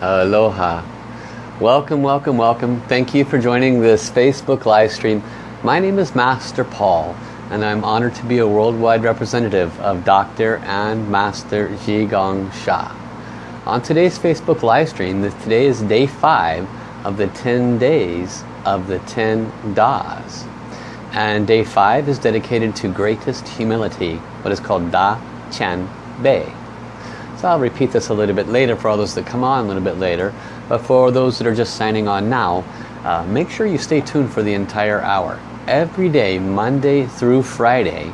Aloha. Welcome, welcome, welcome. Thank you for joining this Facebook live stream. My name is Master Paul and I'm honored to be a worldwide representative of Dr. and Master Zhi Gang Sha. On today's Facebook live stream, today is day 5 of the 10 days of the 10 Das. And day 5 is dedicated to greatest humility, what is called Da Qian Bei. So I'll repeat this a little bit later for all those that come on a little bit later. But for those that are just signing on now, uh, make sure you stay tuned for the entire hour. Every day, Monday through Friday,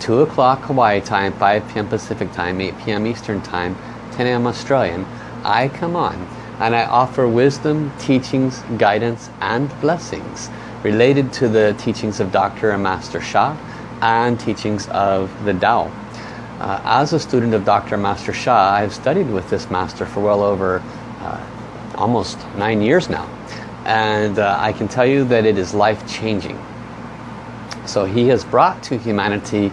2 o'clock Hawaii time, 5 p.m. Pacific time, 8 p.m. Eastern time, 10 a.m. Australian, I come on and I offer wisdom, teachings, guidance and blessings related to the teachings of Dr. and Master Sha and teachings of the Tao. Uh, as a student of Dr. Master Sha, I've studied with this master for well over uh, almost nine years now. And uh, I can tell you that it is life-changing. So he has brought to humanity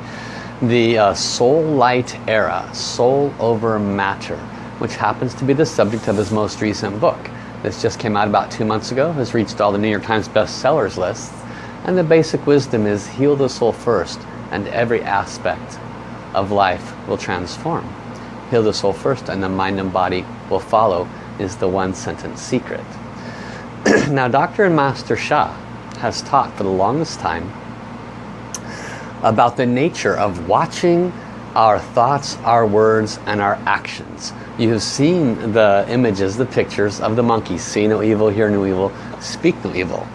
the uh, soul light era, soul over matter, which happens to be the subject of his most recent book. This just came out about two months ago, has reached all the New York Times bestsellers lists. And the basic wisdom is heal the soul first and every aspect of life will transform. Heal the soul first and the mind and body will follow is the one sentence secret. now Dr. and Master Sha has taught for the longest time about the nature of watching our thoughts, our words, and our actions. You have seen the images, the pictures of the monkeys. See no evil, hear no evil, speak no evil.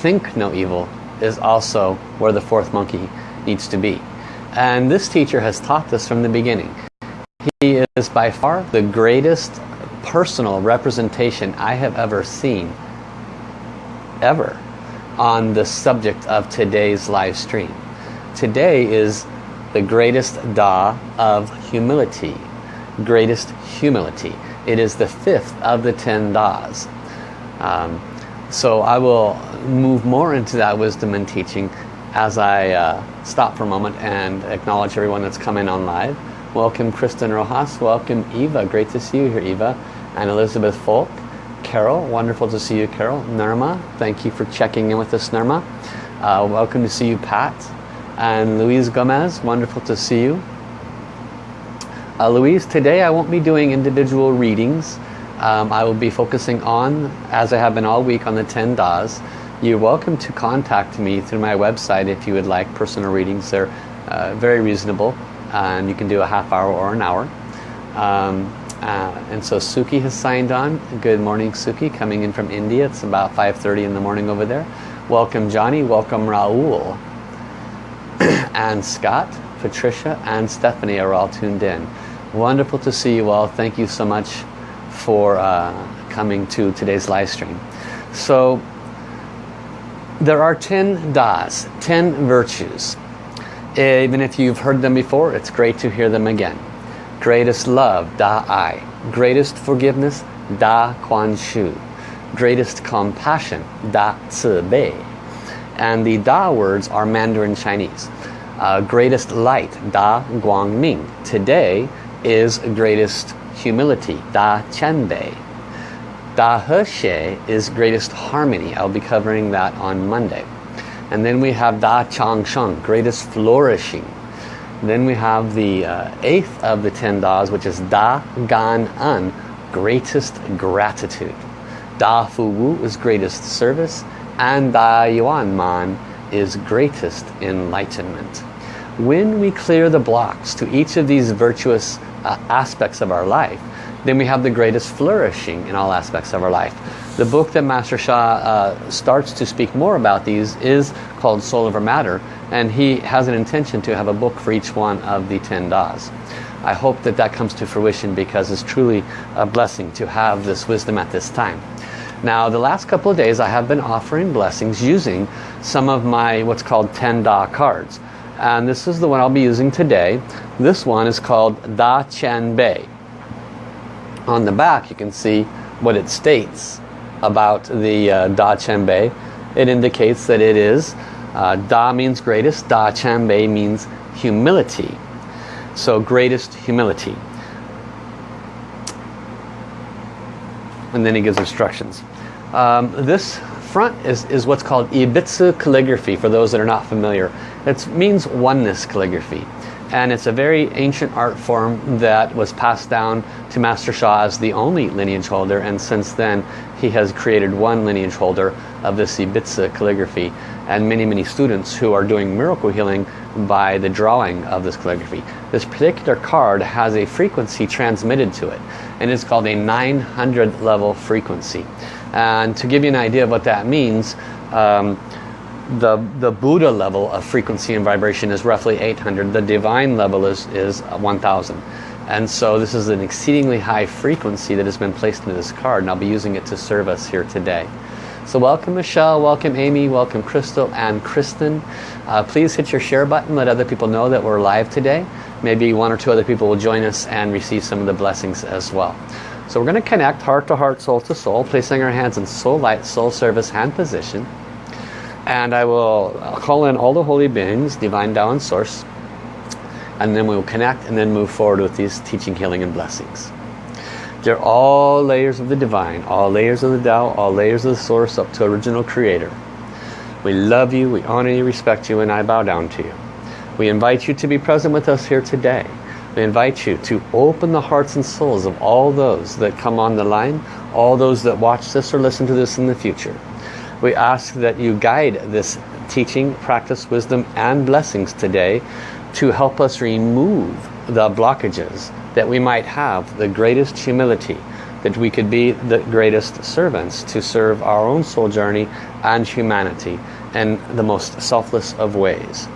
Think no evil is also where the fourth monkey needs to be. And this teacher has taught this from the beginning. He is by far the greatest personal representation I have ever seen, ever, on the subject of today's live stream. Today is the greatest Da of humility. Greatest humility. It is the fifth of the ten Das. Um, so I will move more into that wisdom and teaching as I uh, stop for a moment and acknowledge everyone that's coming on live. Welcome Kristen Rojas, welcome Eva, great to see you here Eva, and Elizabeth Folk. Carol, wonderful to see you Carol. Nirma, thank you for checking in with us Nirma. Uh, welcome to see you Pat. And Louise Gomez, wonderful to see you. Uh, Louise, today I won't be doing individual readings. Um, I will be focusing on, as I have been all week, on the 10 Das. You're welcome to contact me through my website if you would like personal readings. They're uh, very reasonable and you can do a half hour or an hour. Um, uh, and so Suki has signed on. Good morning Suki, coming in from India. It's about 5.30 in the morning over there. Welcome Johnny, welcome Raul. and Scott, Patricia and Stephanie are all tuned in. Wonderful to see you all. Thank you so much for uh, coming to today's live stream. So there are 10 das, 10 virtues. Even if you've heard them before, it's great to hear them again. Greatest love, Da Ai. Greatest forgiveness, Da Kuan Shu. Greatest compassion, Da Ci Bei. And the Da words are Mandarin Chinese. Uh, greatest light, Da Guang Ming. Today is greatest humility, Da Qian Da He Xie is greatest harmony. I'll be covering that on Monday. And then we have Da Chang Sheng, greatest flourishing. Then we have the uh, eighth of the ten Das, which is Da Gan En, greatest gratitude. Da Fu Wu is greatest service. And Da Yuan Man is greatest enlightenment. When we clear the blocks to each of these virtuous uh, aspects of our life, then we have the greatest flourishing in all aspects of our life. The book that Master Sha uh, starts to speak more about these is called Soul Over Matter and he has an intention to have a book for each one of the 10 Das. I hope that that comes to fruition because it's truly a blessing to have this wisdom at this time. Now the last couple of days I have been offering blessings using some of my what's called 10 Da cards. And this is the one I'll be using today. This one is called Da Qian Bei on the back you can see what it states about the uh, Da Qian Bei. It indicates that it is, uh, Da means greatest, Da Qian Bei means humility. So greatest humility. and then he gives instructions. Um, this front is, is what's called Yi Bi Zi calligraphy for those that are not familiar. It means oneness calligraphy and it's a very ancient art form that was passed down to Master Sha as the only lineage holder. And since then he has created one lineage holder of this Yi Bi Zi calligraphy. And many many students who are doing miracle healing by the drawing of this calligraphy. This particular card has a frequency transmitted to it. And it's called a 900 level frequency. And to give you an idea of what that means um, the, the Buddha level of frequency and vibration is roughly 800. The divine level is, is 1000. And so this is an exceedingly high frequency that has been placed into this card and I'll be using it to serve us here today. So welcome Michelle, welcome Amy, welcome Crystal and Kristen. Uh, please hit your share button, let other people know that we're live today. Maybe one or two other people will join us and receive some of the blessings as well. So we're going to connect heart to heart, soul to soul, placing our hands in soul light, soul service hand position and I will call in all the holy beings, divine Tao and source and then we will connect and then move forward with these teaching, healing and blessings. They're all layers of the divine, all layers of the Tao, all layers of the source up to original creator. We love you, we honor you, respect you and I bow down to you. We invite you to be present with us here today. We invite you to open the hearts and souls of all those that come on the line, all those that watch this or listen to this in the future. We ask that you guide this teaching, practice, wisdom and blessings today to help us remove the blockages that we might have the greatest humility that we could be the greatest servants to serve our own soul journey and humanity in the most selfless of ways.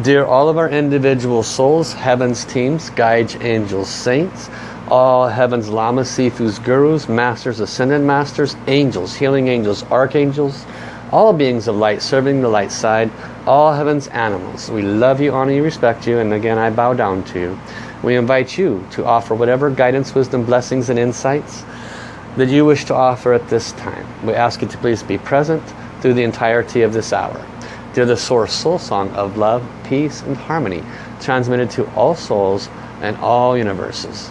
Dear all of our individual souls, heavens, teams, guides, angels, saints, all heavens, lamas, sifus, gurus, masters, ascended masters, angels, healing angels, archangels, all beings of light serving the light side, all heavens animals. We love you, honor you, respect you, and again I bow down to you. We invite you to offer whatever guidance, wisdom, blessings, and insights that you wish to offer at this time. We ask you to please be present through the entirety of this hour. Dear the Source Soul Song of love, peace, and harmony, transmitted to all souls and all universes.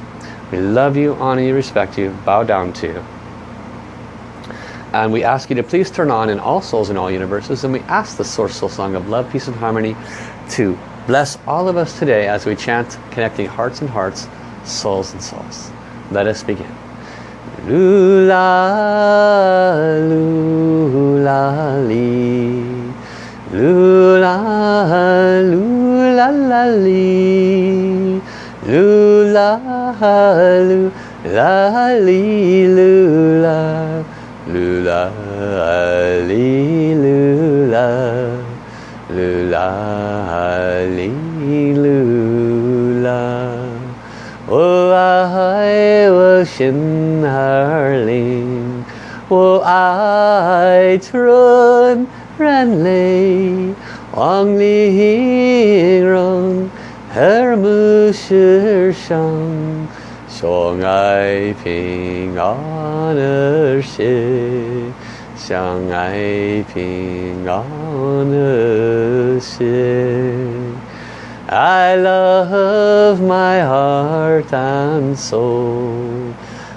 We love you, honor you, respect you, bow down to you. And we ask you to please turn on in all souls in all universes and we ask the Source Soul Song of Love, Peace and Harmony to bless all of us today as we chant connecting hearts and hearts, souls and souls. Let us begin. Lula, lula, li. Lula, lula, la, li. Lula, lu la li lula lula li lula lula li lula 我爱我心儿灵，我爱纯然泪，望你形容。而不是伤， 相爱平安而行，相爱平安而行。I love my heart and soul.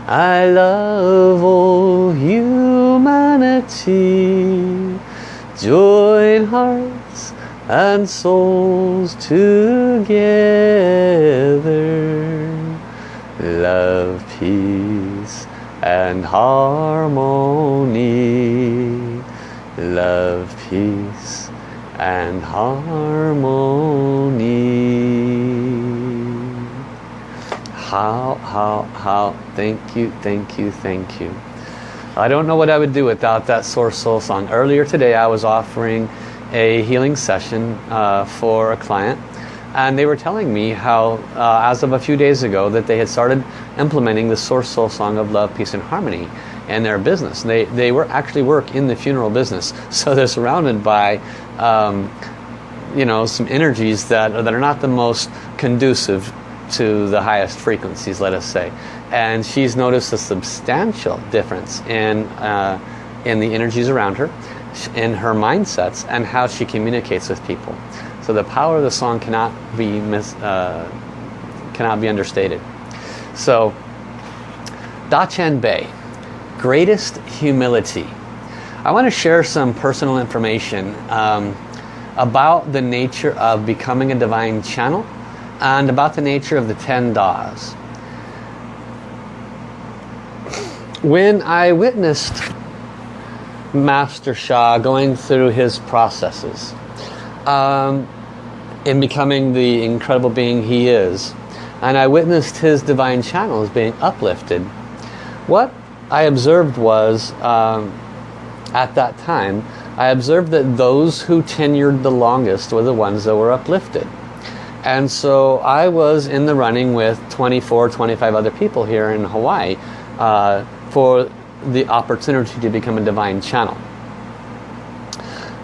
I love all humanity. Join hearts and souls together love peace and harmony. Love peace and harmony. How how how thank you thank you thank you. I don't know what I would do without that source soul song. Earlier today I was offering a healing session uh, for a client and they were telling me how uh, as of a few days ago that they had started implementing the source soul song of love peace and harmony in their business. They they were actually work in the funeral business. So they're surrounded by um, you know some energies that that are not the most conducive to the highest frequencies let us say. And she's noticed a substantial difference in uh, in the energies around her in her mindsets and how she communicates with people. So the power of the song cannot be mis, uh, cannot be understated. So Da Qian Bei greatest humility. I want to share some personal information um, about the nature of becoming a divine channel and about the nature of the 10 Das. When I witnessed Master Sha going through his processes um, in becoming the incredible being he is, and I witnessed his divine channels being uplifted, what I observed was, um, at that time, I observed that those who tenured the longest were the ones that were uplifted. And so I was in the running with 24, 25 other people here in Hawaii uh, for the opportunity to become a divine channel.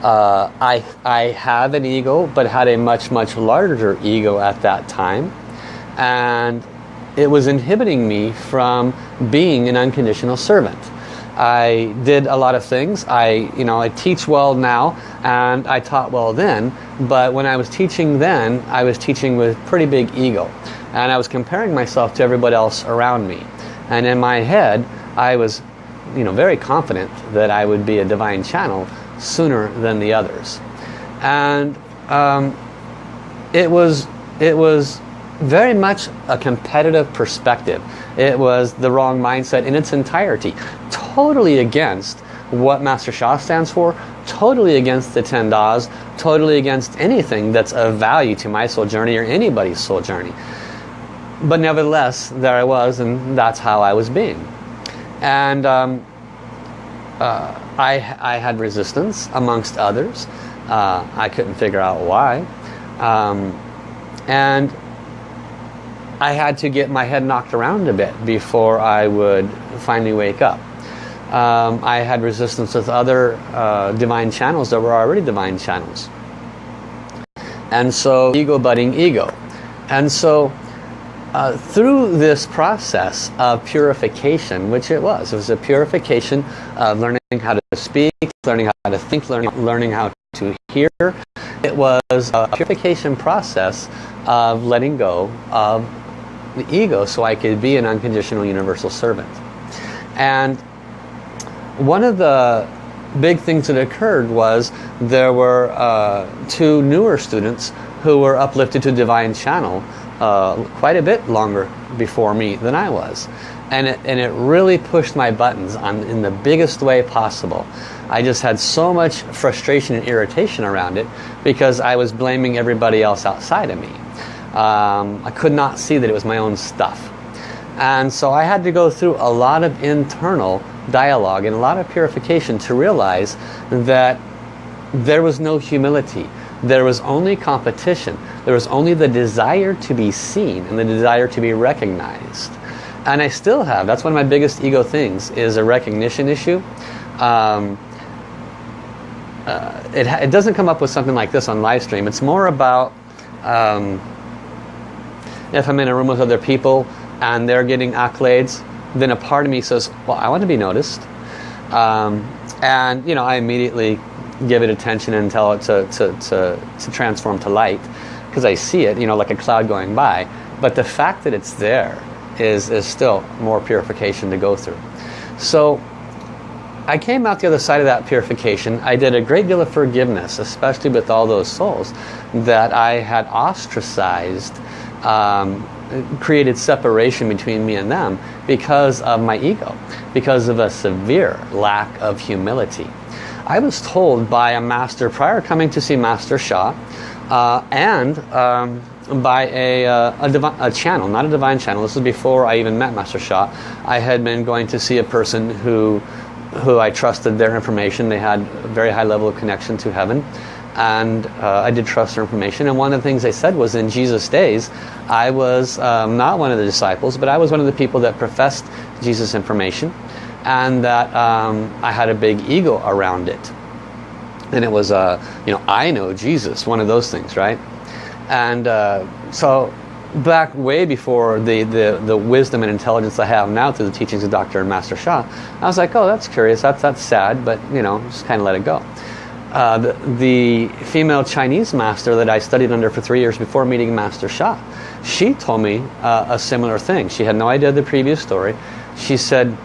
Uh, I, I have an ego, but had a much, much larger ego at that time. And it was inhibiting me from being an unconditional servant. I did a lot of things. I, you know, I teach well now and I taught well then. But when I was teaching then, I was teaching with pretty big ego. And I was comparing myself to everybody else around me. And in my head, I was, you know, very confident that I would be a divine channel sooner than the others. And um, it was, it was very much a competitive perspective. It was the wrong mindset in its entirety. Totally against what Master Sha stands for, totally against the 10 Das, totally against anything that's of value to my soul journey or anybody's soul journey. But nevertheless, there I was and that's how I was being. And um, uh, I, I had resistance amongst others. Uh, I couldn't figure out why. Um, and I had to get my head knocked around a bit before I would finally wake up. Um, I had resistance with other uh, divine channels that were already divine channels. And so ego budding ego. And so uh, through this process of purification, which it was, it was a purification of learning how to speak, learning how to think, learning, learning how to hear. It was a purification process of letting go of the ego so I could be an unconditional universal servant. And one of the big things that occurred was there were uh, two newer students who were uplifted to divine channel uh, quite a bit longer before me than I was. And it, and it really pushed my buttons on in the biggest way possible. I just had so much frustration and irritation around it because I was blaming everybody else outside of me um, I could not see that it was my own stuff. And so I had to go through a lot of internal dialogue and a lot of purification to realize that there was no humility. There was only competition. There was only the desire to be seen and the desire to be recognized. And I still have. That's one of my biggest ego things is a recognition issue. Um, uh, it, it, doesn't come up with something like this on live stream. It's more about um, if I'm in a room with other people and they're getting accolades, then a part of me says, well, I want to be noticed. Um, and, you know, I immediately give it attention and tell it to, to, to, to transform to light because I see it, you know, like a cloud going by. But the fact that it's there is, is still more purification to go through. So I came out the other side of that purification. I did a great deal of forgiveness, especially with all those souls that I had ostracized um, created separation between me and them because of my ego, because of a severe lack of humility. I was told by a master prior coming to see Master Sha uh, and um, by a, uh, a, a, channel, not a divine channel. This was before I even met Master Sha. I had been going to see a person who, who I trusted their information. They had a very high level of connection to heaven and uh, I did trust their information. And one of the things they said was in Jesus' days, I was um, not one of the disciples, but I was one of the people that professed Jesus' information, and that um, I had a big ego around it. And it was, uh, you know, I know Jesus, one of those things, right? And uh, so back way before the, the, the wisdom and intelligence I have now through the teachings of Dr. and Master Sha, I was like, oh, that's curious, that's, that's sad, but, you know, just kind of let it go. Uh, the, the, female Chinese master that I studied under for three years before meeting Master Sha, she told me uh, a similar thing. She had no idea the previous story. She said,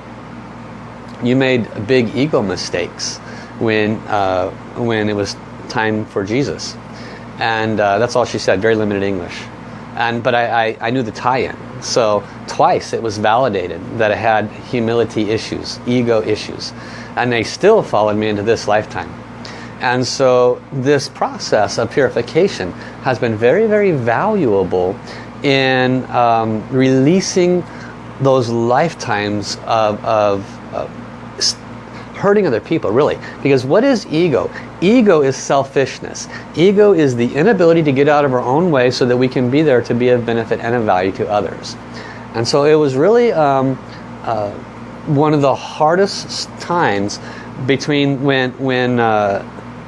you made big ego mistakes when, uh, when it was time for Jesus. And uh, that's all she said, very limited English. And, but I, I, I knew the tie-in. So twice it was validated that I had humility issues, ego issues. And they still followed me into this lifetime. And so this process of purification has been very, very valuable in um, releasing those lifetimes of, of, of hurting other people, really. Because what is ego? Ego is selfishness. Ego is the inability to get out of our own way so that we can be there to be of benefit and of value to others. And so it was really um, uh, one of the hardest times between when, when uh,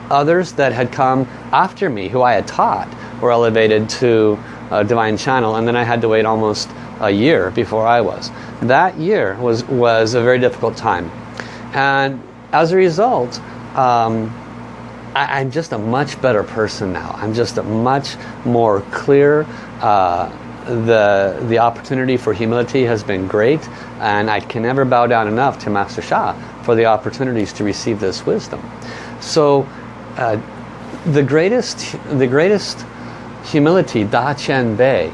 others that had come after me, who I had taught, were elevated to a divine channel, and then I had to wait almost a year before I was. That year was, was a very difficult time. And as a result, um, I, am just a much better person now. I'm just a much more clear. Uh, the, the opportunity for humility has been great and I can never bow down enough to Master Sha for the opportunities to receive this wisdom. So uh, the greatest the greatest humility, Da Qian Bei,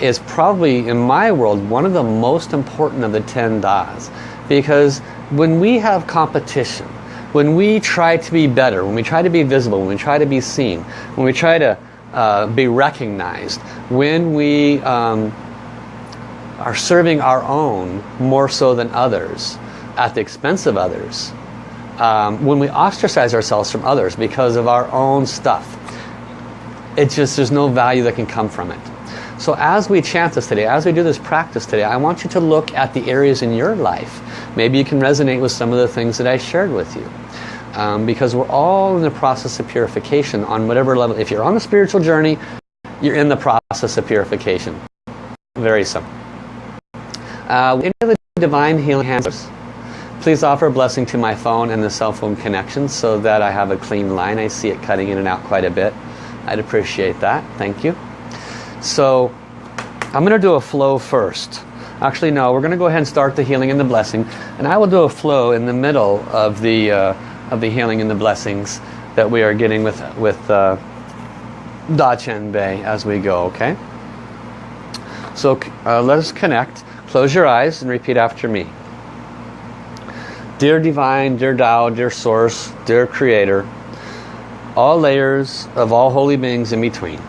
is probably in my world one of the most important of the 10 Das because when we have competition when we try to be better when we try to be visible when we try to be seen when we try to uh, be recognized when we um, are serving our own more so than others at the expense of others um, when we ostracize ourselves from others because of our own stuff it just there's no value that can come from it so as we chant this today, as we do this practice today, I want you to look at the areas in your life. Maybe you can resonate with some of the things that I shared with you. Um, because we're all in the process of purification on whatever level. If you're on a spiritual journey, you're in the process of purification. Very simple. Uh, any of the divine healing hands, please offer a blessing to my phone and the cell phone connection so that I have a clean line. I see it cutting in and out quite a bit. I'd appreciate that. Thank you. So I'm going to do a flow first. Actually, no, we're going to go ahead and start the healing and the blessing. And I will do a flow in the middle of the, uh, of the healing and the blessings that we are getting with, with uh, Da Qian Bei as we go, okay? So uh, let us connect. Close your eyes and repeat after me. Dear Divine, dear Tao, dear Source, dear Creator, all layers of all holy beings in between.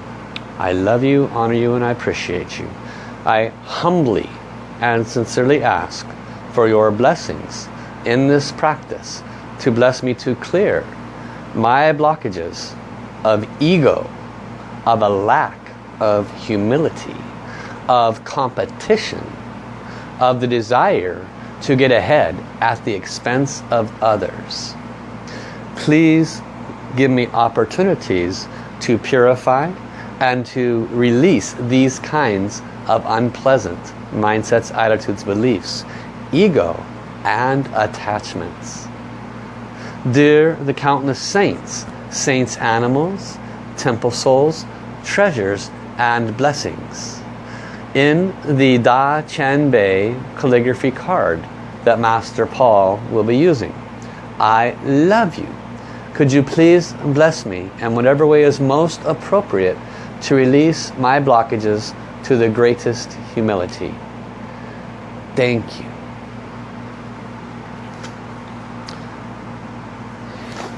I love you, honor you, and I appreciate you. I humbly and sincerely ask for your blessings in this practice to bless me to clear my blockages of ego, of a lack of humility, of competition, of the desire to get ahead at the expense of others. Please give me opportunities to purify and to release these kinds of unpleasant mindsets, attitudes, beliefs, ego, and attachments. Dear the countless saints, saints animals, temple souls, treasures, and blessings. In the Da Qian Bei calligraphy card that Master Paul will be using, I love you. Could you please bless me in whatever way is most appropriate to release my blockages to the greatest humility. Thank you.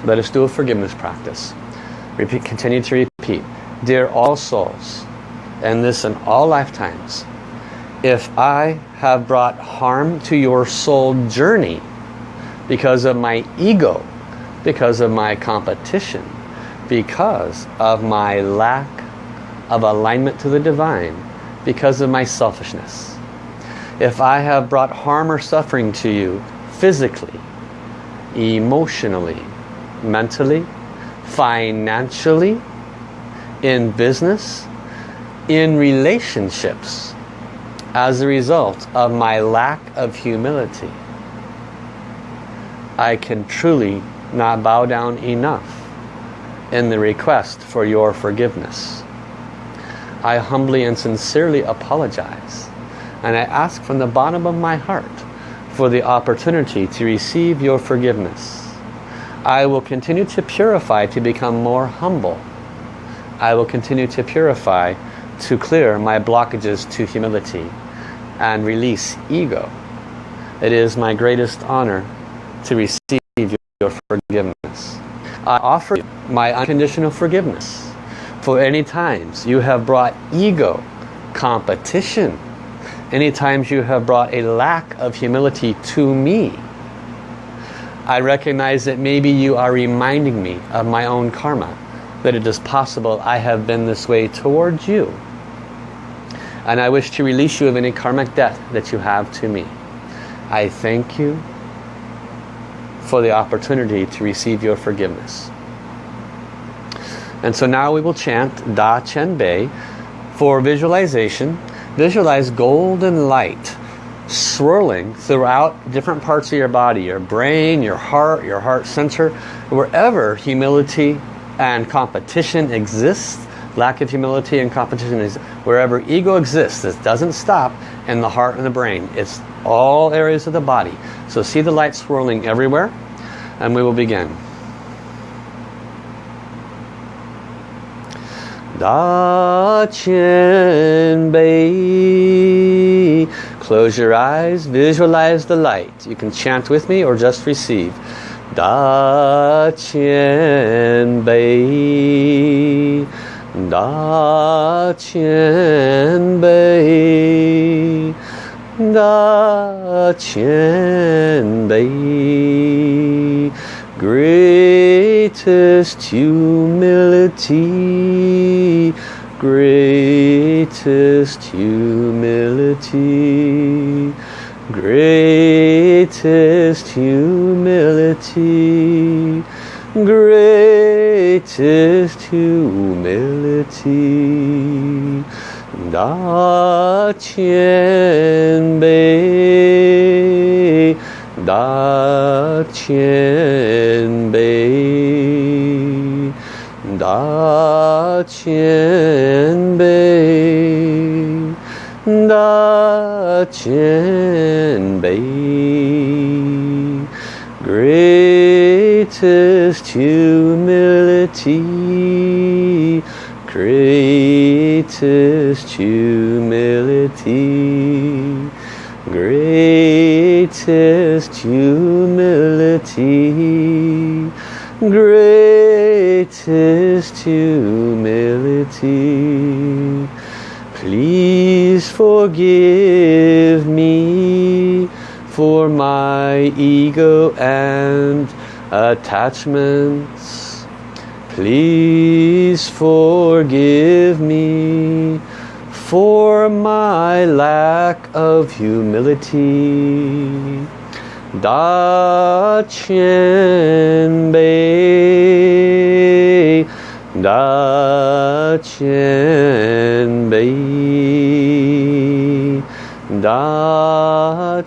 Let us do a forgiveness practice. Repeat, continue to repeat. Dear all souls, and this in all lifetimes, if I have brought harm to your soul journey because of my ego, because of my competition, because of my lack of alignment to the divine because of my selfishness. If I have brought harm or suffering to you physically, emotionally, mentally, financially, in business, in relationships, as a result of my lack of humility, I can truly not bow down enough in the request for your forgiveness. I humbly and sincerely apologize. And I ask from the bottom of my heart for the opportunity to receive your forgiveness. I will continue to purify to become more humble. I will continue to purify to clear my blockages to humility and release ego. It is my greatest honor to receive your forgiveness. I offer you my unconditional forgiveness for any times you have brought ego, competition, any times you have brought a lack of humility to me. I recognize that maybe you are reminding me of my own karma, that it is possible I have been this way towards you. And I wish to release you of any karmic debt that you have to me. I thank you for the opportunity to receive your forgiveness. And so now we will chant Da Qian Bei for visualization. Visualize golden light swirling throughout different parts of your body, your brain, your heart, your heart center, wherever humility and competition exists, lack of humility and competition is wherever ego exists, this doesn't stop in the heart and the brain. It's all areas of the body. So see the light swirling everywhere and we will begin. Da Bei. Close your eyes, visualize the light. You can chant with me or just receive. Da Qian Bei. Da Qian Bei. Da Qian Bei. Greatest humility, greatest humility, greatest humility, greatest humility. Da Qian Bei, Da Qian Qian Bei, Da Qian Bei. Greatest humility, greatest humility, greatest humility, greatest humility. Please forgive me for my ego and attachments. Please forgive me for my lack of humility. Da Bei, Da Qian Bei, Da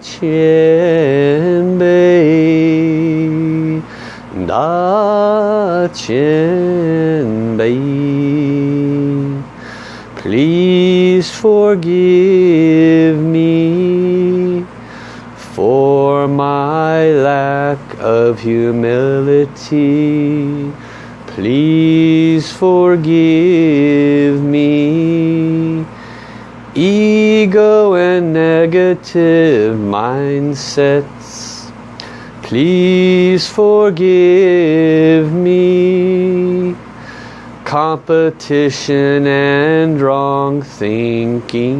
Da. Please forgive me for my lack of humility. Please forgive me. Ego and negative mindsets. Please forgive me. Competition and wrong thinking.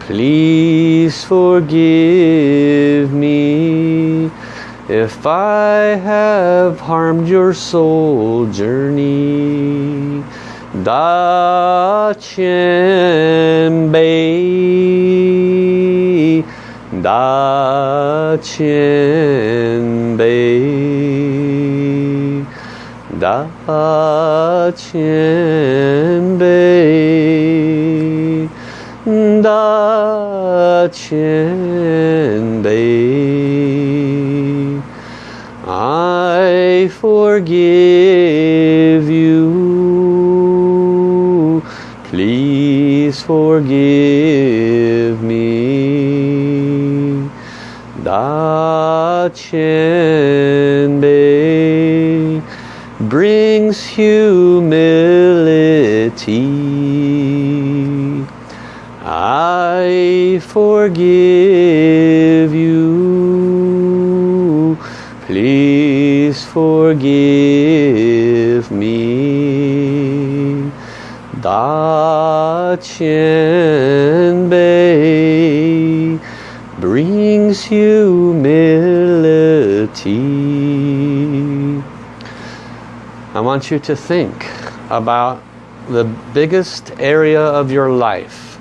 Please forgive me if I have harmed your soul journey. Da Bei, Da Bei, Da Bei, Da I want you to think about the biggest area of your life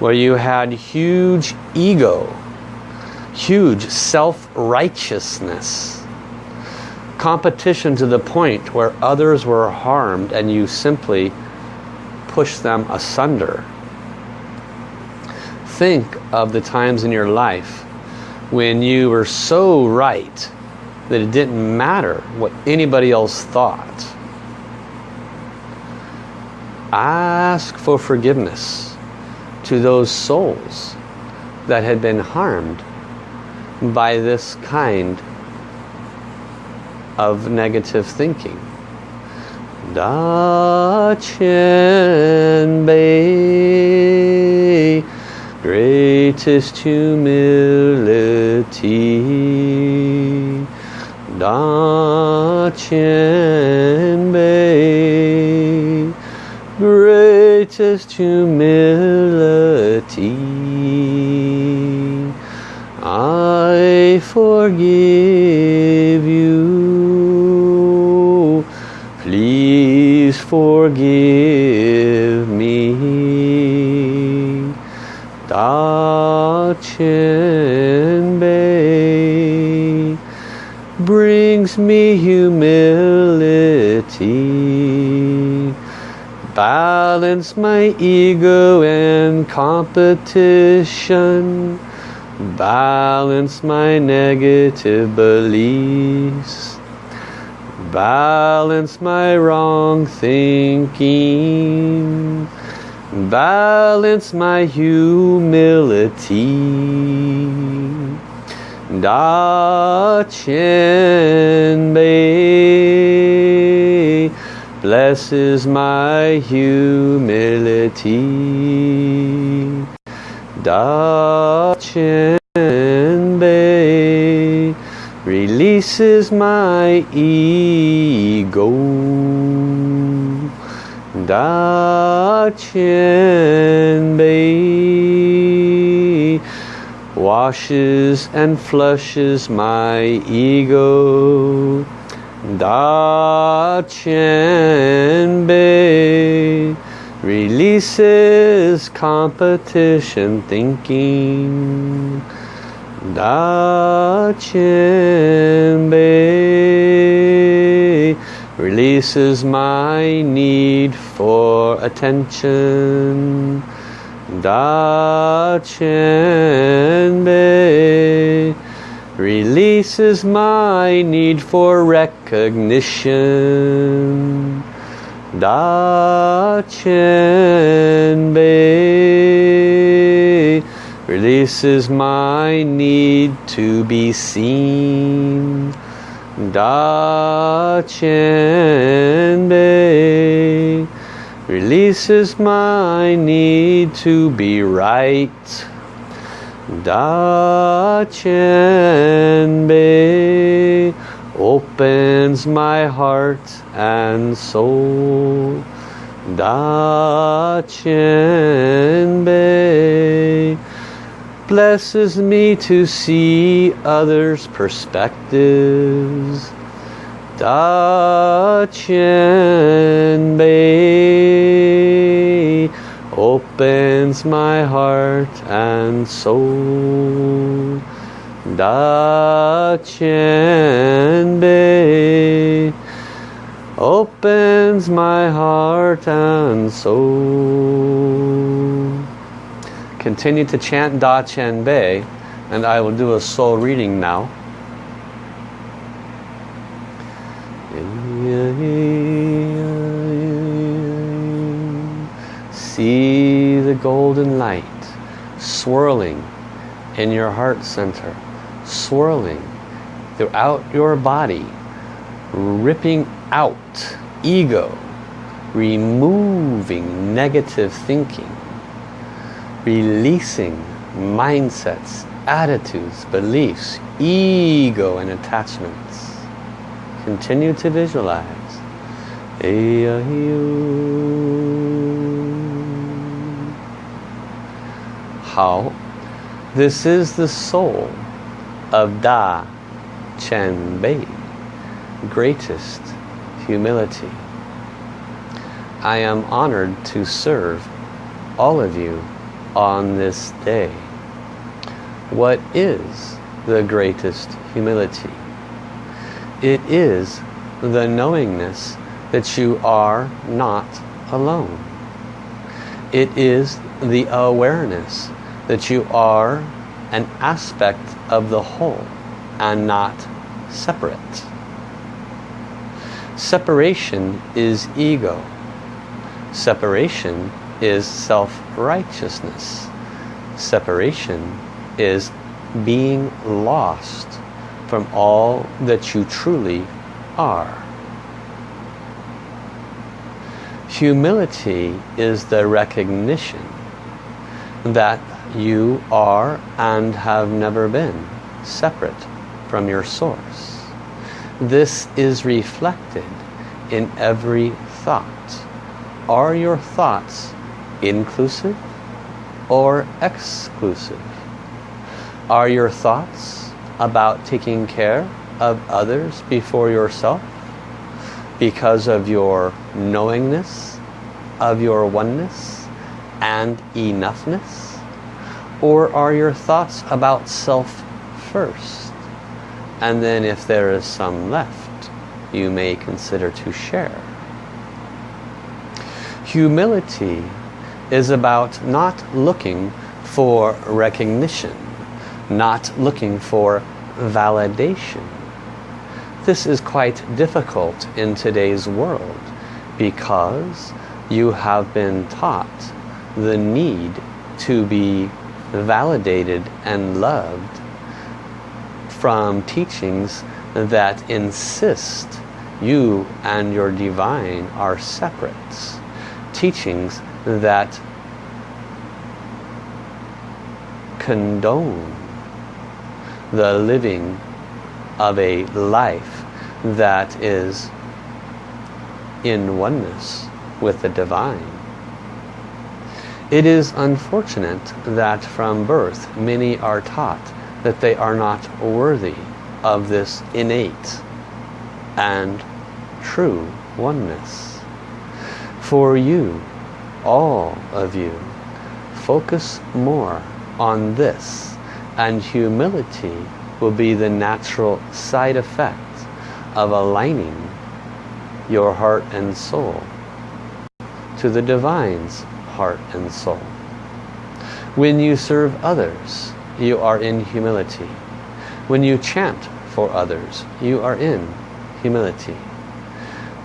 where you had huge ego, huge self-righteousness, competition to the point where others were harmed and you simply pushed them asunder. Think of the times in your life when you were so right that it didn't matter what anybody else thought. Ask for forgiveness to those souls that had been harmed by this kind of negative thinking. Da Qian Bei, greatest humility. Da Qian greatest humility. I forgive you. Please forgive me. Da Qian Bei brings me humility balance my ego and competition. Balance my negative beliefs. Balance my wrong thinking. Balance my humility. Da Qian Bei blesses my humility. Da Qian releases my ego. Da Qian washes and flushes my ego. Da Qian Bei releases competition thinking. Da Qian Bei releases my need for attention. Da Qian Bei releases my need for recognition. Da Qian Bei releases my need to be seen. Da Qian Bei releases my need to be right. Da Qian Bei opens my heart and soul. Da Qian Bei blesses me to see others' perspectives. Da Qian Bei opens my heart and soul. Da Qian Bei opens my heart and soul. Continue to chant Da Qian Bei and I will do a soul reading now. See the golden light swirling in your heart center, swirling throughout your body, ripping out ego, removing negative thinking, releasing mindsets, attitudes, beliefs, ego and attachments. Continue to visualize. This is the soul of Da Qian Bei, greatest humility. I am honored to serve all of you on this day. What is the greatest humility? It is the knowingness that you are not alone. It is the awareness that you are an aspect of the whole and not separate. Separation is ego. Separation is self-righteousness. Separation is being lost from all that you truly are. Humility is the recognition that you are and have never been separate from your source. This is reflected in every thought. Are your thoughts inclusive or exclusive? Are your thoughts about taking care of others before yourself because of your knowingness of your oneness and enoughness? Or are your thoughts about self first? And then if there is some left, you may consider to share. Humility is about not looking for recognition, not looking for validation. This is quite difficult in today's world because you have been taught the need to be validated and loved from teachings that insist you and your divine are separate. Teachings that condone the living of a life that is in oneness with the divine. It is unfortunate that from birth many are taught that they are not worthy of this innate and true oneness. For you, all of you, focus more on this and humility will be the natural side effect of aligning your heart and soul to the divine's heart and soul. When you serve others, you are in humility. When you chant for others, you are in humility.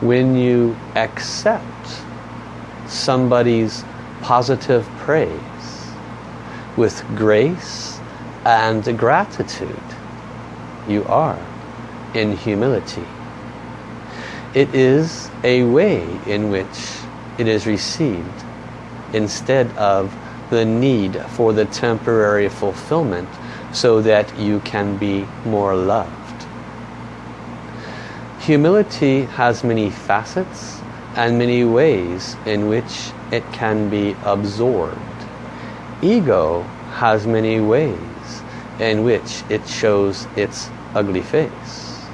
When you accept somebody's positive praise with grace and gratitude, you are in humility. It is a way in which it is received instead of the need for the temporary fulfillment so that you can be more loved. Humility has many facets and many ways in which it can be absorbed. Ego has many ways in which it shows its ugly face.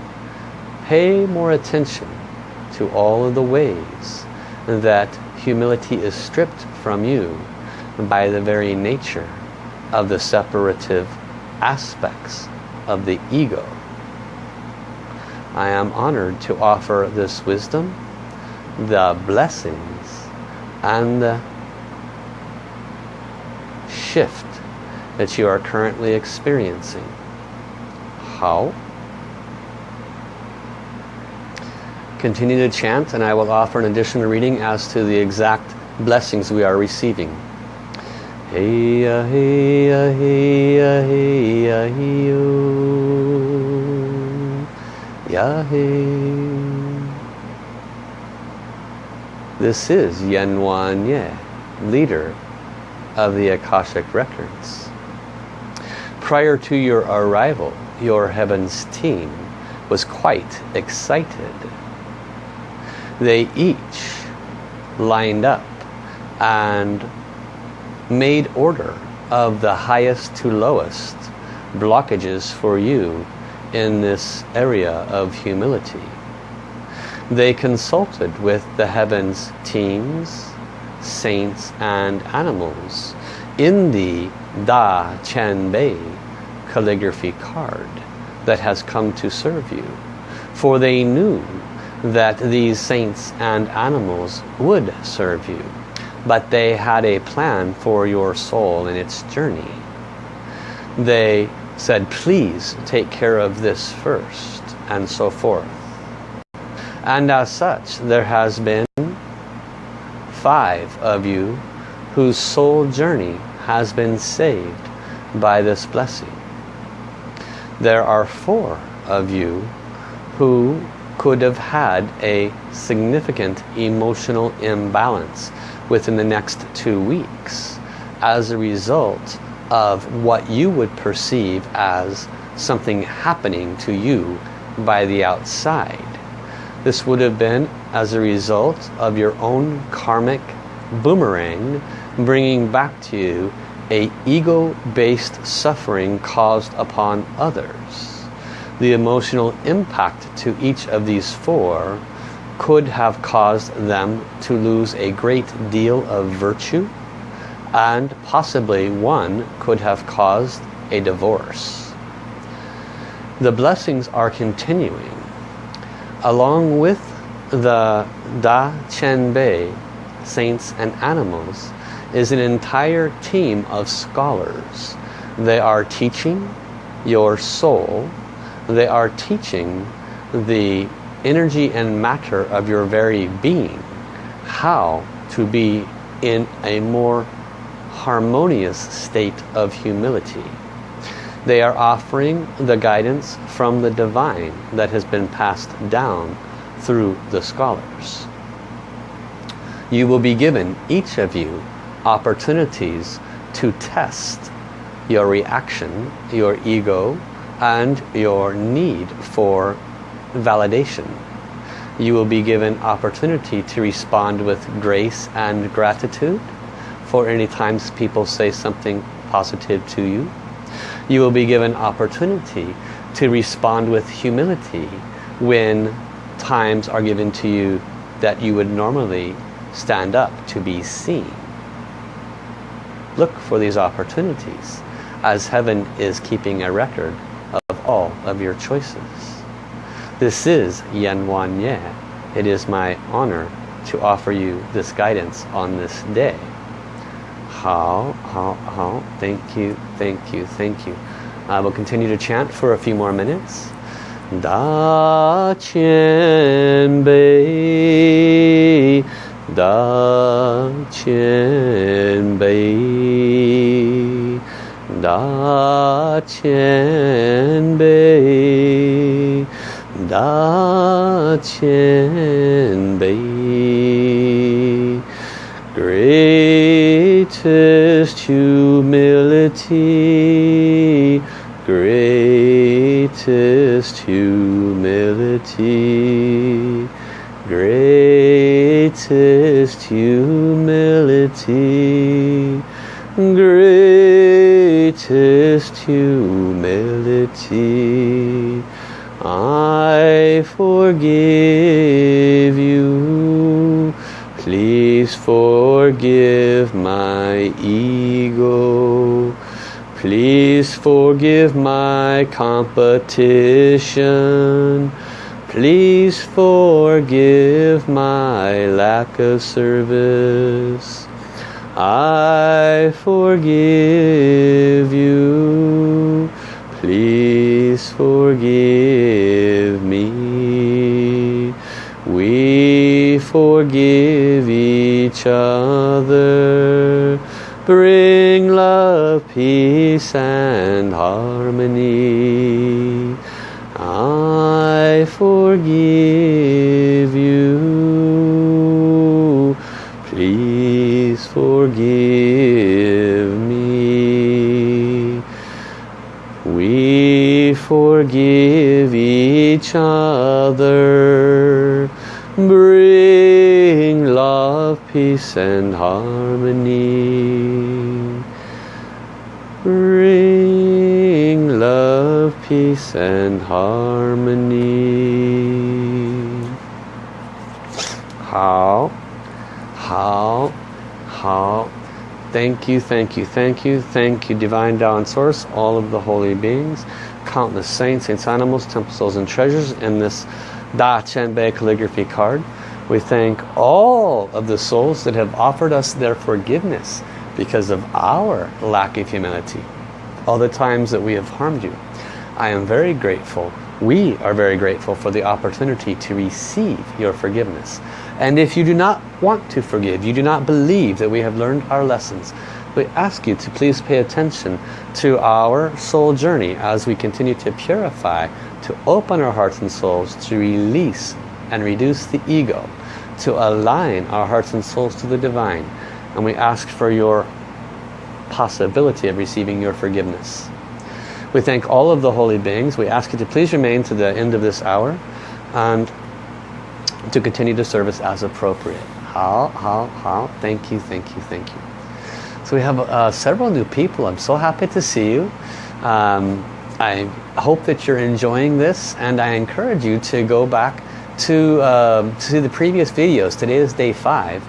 Pay more attention to all of the ways that humility is stripped from you by the very nature of the separative aspects of the ego. I am honored to offer this wisdom, the blessings, and the shift that you are currently experiencing. How? Continue to chant and I will offer an additional reading as to the exact blessings we are receiving. This is Yan Wang Ye, leader of the Akashic Records. Prior to your arrival, your Heavens team was quite excited. They each lined up and made order of the highest to lowest blockages for you in this area of humility. They consulted with the heavens teams, saints and animals in the Da Qian Bei calligraphy card that has come to serve you. For they knew that these saints and animals would serve you. But they had a plan for your soul in its journey. They said, please take care of this first, and so forth. And as such, there has been five of you whose soul journey has been saved by this blessing. There are four of you who could have had a significant emotional imbalance within the next two weeks as a result of what you would perceive as something happening to you by the outside. This would have been as a result of your own karmic boomerang bringing back to you a ego-based suffering caused upon others. The emotional impact to each of these four could have caused them to lose a great deal of virtue and possibly one could have caused a divorce. The blessings are continuing. Along with the Da Qian Bei, saints and animals, is an entire team of scholars. They are teaching your soul. They are teaching the energy and matter of your very being how to be in a more harmonious state of humility. They are offering the guidance from the divine that has been passed down through the scholars. You will be given, each of you, opportunities to test your reaction, your ego, and your need for validation. You will be given opportunity to respond with grace and gratitude for any times people say something positive to you. You will be given opportunity to respond with humility when times are given to you that you would normally stand up to be seen. Look for these opportunities as heaven is keeping a record of all of your choices. This is Yan Wang Ye. It is my honor to offer you this guidance on this day. How, how, how. Thank you, thank you, thank you. I will continue to chant for a few more minutes. Da Qian Bei, Da Qian Bei, Da Qian Bei, Da Qian Bei. Greatest humility, greatest humility, greatest humility, greatest humility. Forgive you. Please forgive my ego. Please forgive my competition. Please forgive my lack of service. I forgive Bring love, peace and peace and harmony. How? How? How? Thank you, thank you, thank you, thank you, Divine Tao Source, all of the holy beings, countless saints, saints, animals, temple souls, and treasures in this Da Qian Bei calligraphy card. We thank all of the souls that have offered us their forgiveness because of our lack of humility. All the times that we have harmed you. I am very grateful. We are very grateful for the opportunity to receive your forgiveness. And if you do not want to forgive, you do not believe that we have learned our lessons, we ask you to please pay attention to our soul journey as we continue to purify, to open our hearts and souls, to release and reduce the ego, to align our hearts and souls to the divine. And we ask for your possibility of receiving your forgiveness. We thank all of the holy beings. We ask you to please remain to the end of this hour and to continue to service as appropriate. How, how, how. Thank you, thank you, thank you. So we have uh, several new people. I'm so happy to see you. Um, I hope that you're enjoying this and I encourage you to go back to, uh, to see the previous videos. Today is day five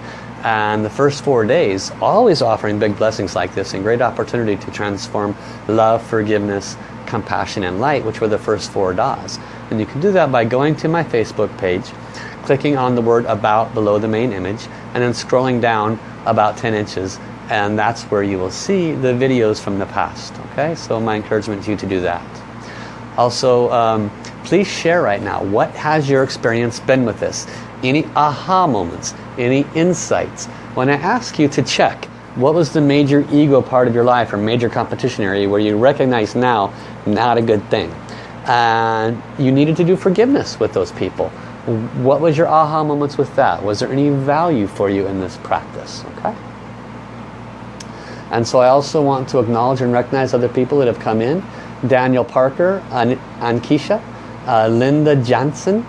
and the first four days always offering big blessings like this and great opportunity to transform love, forgiveness, compassion and light which were the first four Das. And you can do that by going to my Facebook page, clicking on the word about below the main image and then scrolling down about 10 inches and that's where you will see the videos from the past okay? So my encouragement to you to do that. Also um, please share right now what has your experience been with this? Any aha moments any insights. When I ask you to check what was the major ego part of your life or major competition area where you recognize now not a good thing? And you needed to do forgiveness with those people. What was your aha moments with that? Was there any value for you in this practice? Okay. And so I also want to acknowledge and recognize other people that have come in. Daniel Parker, An Ankisha, uh, Linda Jansen,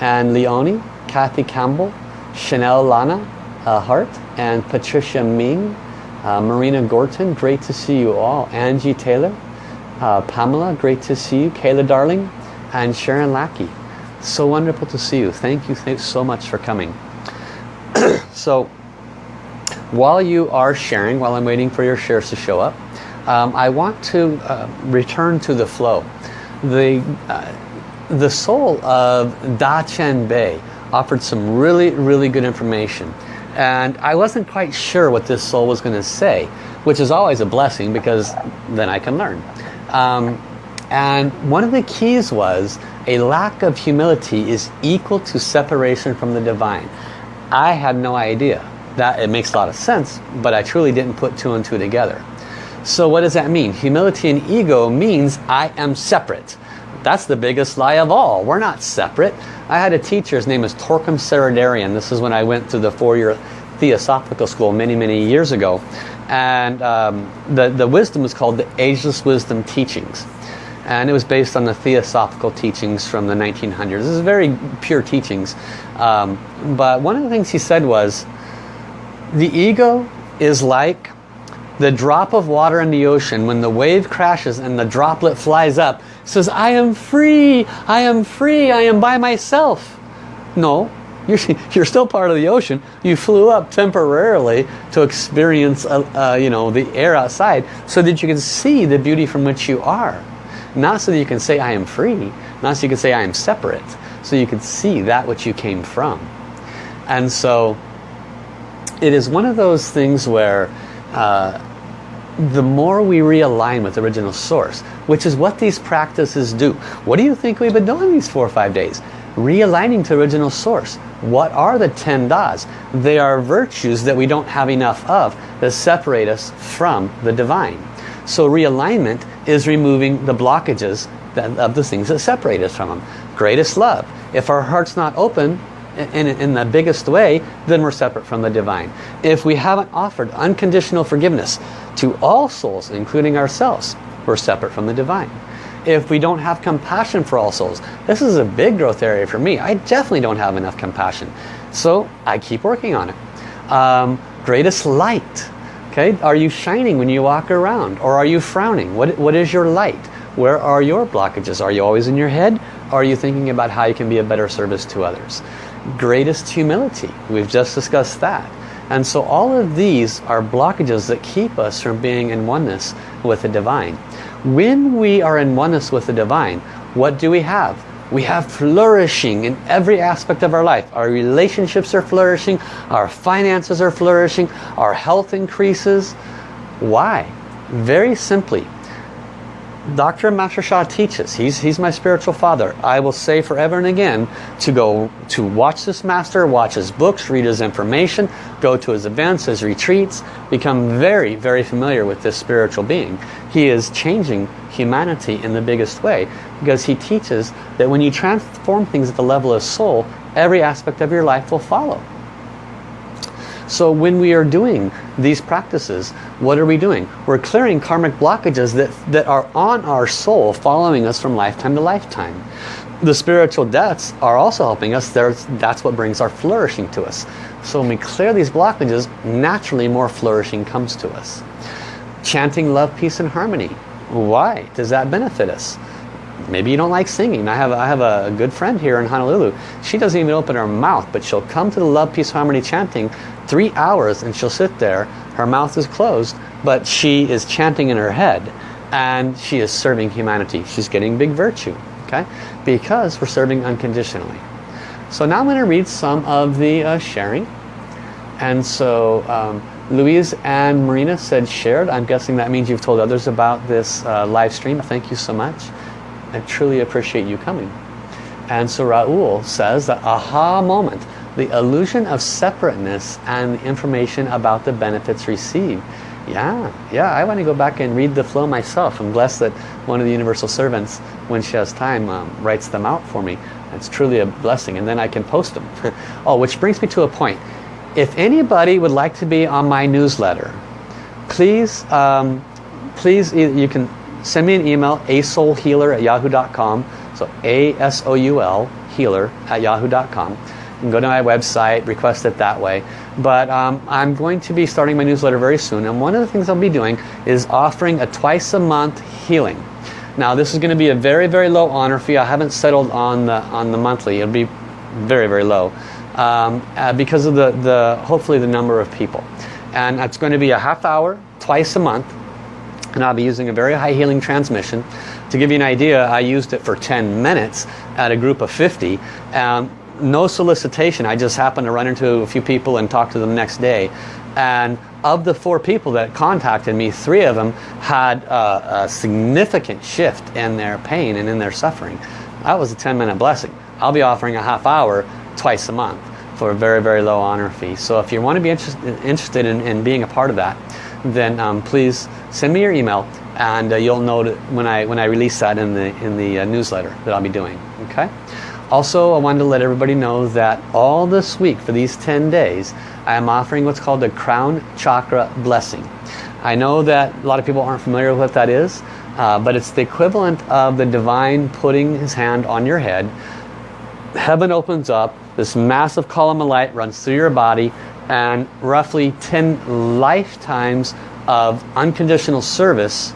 and Leonie, Kathy Campbell, Chanel Lana uh, Hart, and Patricia Ming, uh, Marina Gorton, great to see you all. Angie Taylor, uh, Pamela, great to see you. Kayla Darling, and Sharon Lackey. So wonderful to see you. Thank you, thanks so much for coming. so while you are sharing, while I'm waiting for your shares to show up, um, I want to uh, return to the flow. The, uh, the soul of Da Qian Bei offered some really, really good information. And I wasn't quite sure what this soul was going to say, which is always a blessing because then I can learn. Um, and one of the keys was a lack of humility is equal to separation from the divine. I had no idea that it makes a lot of sense, but I truly didn't put two and two together. So what does that mean? Humility and ego means I am separate. That's the biggest lie of all. We're not separate. I had a teacher, his name is Torkom Saraydarian. This is when I went through the four-year Theosophical School many, many years ago. And um, the, the wisdom is called the Ageless Wisdom Teachings. And it was based on the Theosophical teachings from the 1900s. This is very pure teachings. Um, but one of the things he said was, the ego is like the drop of water in the ocean when the wave crashes and the droplet flies up says I am free I am free I am by myself. No you're, you're still part of the ocean. You flew up temporarily to experience uh, uh, you know the air outside so that you can see the beauty from which you are. Not so that you can say I am free not so you can say I am separate so you can see that which you came from. And so it is one of those things where uh, the more we realign with original source, which is what these practices do. What do you think we've been doing these four or five days? Realigning to original source. What are the 10 das? They are virtues that we don't have enough of that separate us from the divine. So realignment is removing the blockages that, of the things that separate us from them. greatest love. If our heart's not open in, in the biggest way, then we're separate from the divine. If we haven't offered unconditional forgiveness to all souls, including ourselves, we're separate from the divine. If we don't have compassion for all souls, this is a big growth area for me. I definitely don't have enough compassion. So I keep working on it. Um, greatest light. Okay, are you shining when you walk around or are you frowning? What, what is your light? Where are your blockages? Are you always in your head? Or are you thinking about how you can be a better service to others? Greatest humility. We've just discussed that. And so all of these are blockages that keep us from being in oneness with the divine. When we are in oneness with the divine, what do we have? We have flourishing in every aspect of our life. Our relationships are flourishing, our finances are flourishing, our health increases. Why? Very simply, Dr. Master Sha teaches, he's, he's my spiritual father. I will say forever and again to go to watch this master, watch his books, read his information, go to his events, his retreats, become very, very familiar with this spiritual being. He is changing humanity in the biggest way because he teaches that when you transform things at the level of soul, every aspect of your life will follow. So when we are doing these practices, what are we doing? We're clearing karmic blockages that, that are on our soul following us from lifetime to lifetime. The spiritual deaths are also helping us. There's, that's what brings our flourishing to us. So when we clear these blockages, naturally more flourishing comes to us. Chanting love, peace, and harmony. Why does that benefit us? Maybe you don't like singing. I have, I have a good friend here in Honolulu. She doesn't even open her mouth, but she'll come to the love, peace, harmony chanting three hours and she'll sit there. Her mouth is closed, but she is chanting in her head and she is serving humanity. She's getting big virtue, okay? Because we're serving unconditionally. So now I'm going to read some of the uh, sharing. And so um, Louise and Marina said shared. I'm guessing that means you've told others about this uh, live stream. Thank you so much. I truly appreciate you coming. And so Raul says that aha moment the illusion of separateness and the information about the benefits received. Yeah, yeah, I want to go back and read the flow myself. I'm blessed that one of the universal servants, when she has time, um, writes them out for me. It's truly a blessing, and then I can post them. oh, which brings me to a point. If anybody would like to be on my newsletter, please, um, please, you can send me an email, asoulhealer at yahoo.com. So A-S-O-U-L, healer at yahoo.com You can go to my website, request it that way. But um, I'm going to be starting my newsletter very soon. And one of the things I'll be doing is offering a twice a month healing. Now this is going to be a very, very low honor fee. I haven't settled on the, on the monthly. It'll be very, very low. Um, uh, because of the, the, hopefully the number of people. And it's going to be a half hour, twice a month. And I'll be using a very high healing transmission. To give you an idea, I used it for 10 minutes at a group of 50. Um, no solicitation. I just happened to run into a few people and talk to them next day. And of the four people that contacted me, three of them had a, a significant shift in their pain and in their suffering. That was a 10 minute blessing. I'll be offering a half hour twice a month for a very, very low honor fee. So if you want to be interest, interested in, in, being a part of that, then um, please send me your email and uh, you'll know when I, when I release that in the, in the uh, newsletter that I'll be doing. Okay? Also, I wanted to let everybody know that all this week, for these 10 days, I am offering what's called a crown chakra blessing. I know that a lot of people aren't familiar with what that is, uh, but it's the equivalent of the divine putting his hand on your head. Heaven opens up, this massive column of light runs through your body, and roughly 10 lifetimes of unconditional service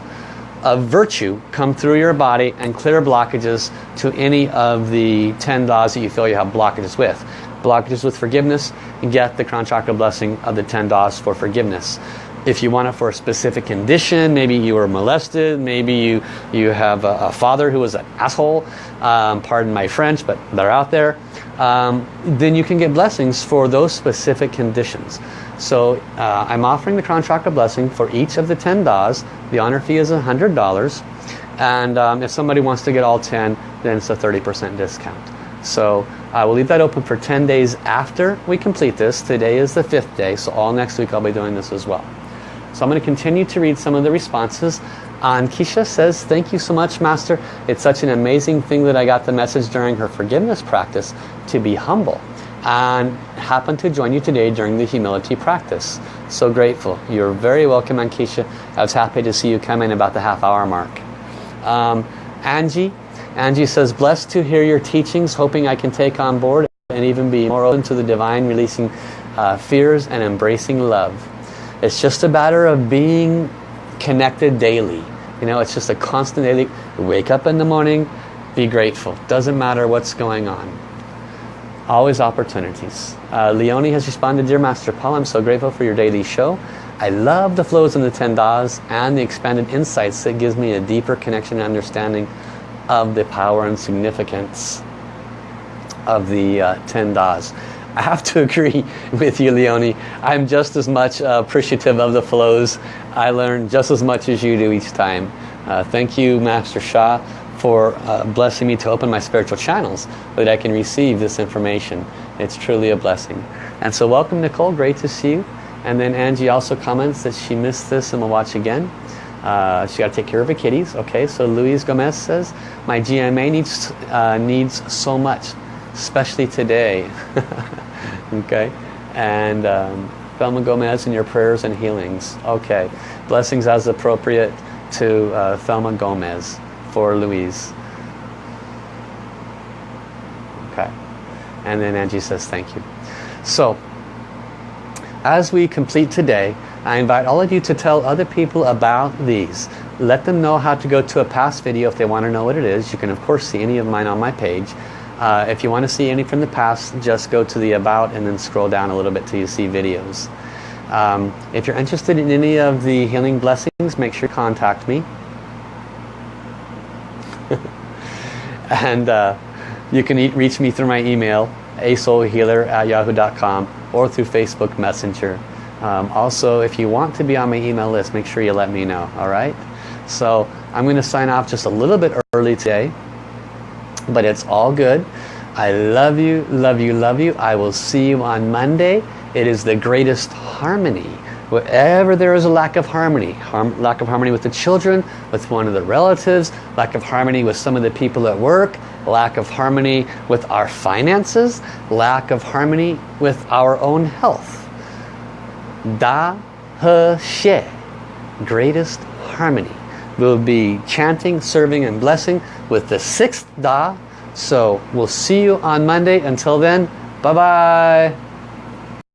of virtue come through your body and clear blockages to any of the 10 das that you feel you have blockages with. Blockages with forgiveness, and get the crown chakra blessing of the 10 das for forgiveness. If you want it for a specific condition, maybe you were molested, maybe you, you have a, a father who was an asshole, um, pardon my French, but they're out there, um, then you can get blessings for those specific conditions. So uh, I'm offering the Crown Chakra Blessing for each of the 10 Das. The honor fee is $100. And um, if somebody wants to get all 10, then it's a 30% discount. So I will leave that open for 10 days after we complete this. Today is the fifth day, so all next week I'll be doing this as well. So I'm going to continue to read some of the responses. And Keisha says, thank you so much, Master. It's such an amazing thing that I got the message during her forgiveness practice to be humble. And happened to join you today during the humility practice. So grateful. You're very welcome, Ankisha. I was happy to see you come in about the half hour mark. Um, Angie, Angie says, blessed to hear your teachings, hoping I can take on board and even be more open to the divine, releasing uh, fears and embracing love. It's just a matter of being connected daily. You know, it's just a constant daily, wake up in the morning, be grateful. Doesn't matter what's going on. Always opportunities. Uh, Leonie has responded, Dear Master Paul, I'm so grateful for your daily show. I love the flows in the 10 Das and the expanded insights that gives me a deeper connection and understanding of the power and significance of the uh, 10 Das. I have to agree with you, Leonie. I'm just as much uh, appreciative of the flows. I learn just as much as you do each time. Uh, thank you, Master Sha, for uh, blessing me to open my spiritual channels so that I can receive this information. It's truly a blessing. And so welcome, Nicole. Great to see you. And then Angie also comments that she missed this and will watch again. Uh, she got to take care of her kitties. Okay, so Luis Gomez says, my GMA needs, uh, needs so much, especially today. okay, and um, Thelma Gomez in your prayers and healings. Okay, blessings as appropriate to uh, Thelma Gomez for Louise. Okay, and then Angie says thank you. So, as we complete today, I invite all of you to tell other people about these. Let them know how to go to a past video if they want to know what it is. You can of course see any of mine on my page. Uh, if you want to see any from the past, just go to the About and then scroll down a little bit till you see videos. Um, if you're interested in any of the healing blessings, make sure to contact me. and uh, you can reach me through my email, asoulhealer at yahoo.com or through Facebook Messenger. Um, also, if you want to be on my email list, make sure you let me know, all right? So I'm going to sign off just a little bit early today, but it's all good. I love you, love you, love you. I will see you on Monday. It is the greatest harmony. Wherever there is a lack of harmony, harm, lack of harmony with the children, with one of the relatives, lack of harmony with some of the people at work, lack of harmony with our finances, lack of harmony with our own health. Da He Xie, greatest harmony. We'll be chanting, serving, and blessing with the sixth Da. So we'll see you on Monday. Until then, bye-bye.